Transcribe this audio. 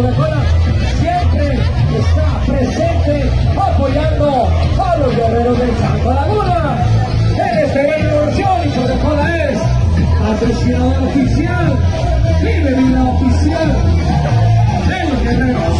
Coca-Cola siempre está presente apoyando a los guerreros del Santa Laguna. En este gran y Coca-Cola es patrocinador oficial y bebida oficial de los guerreros.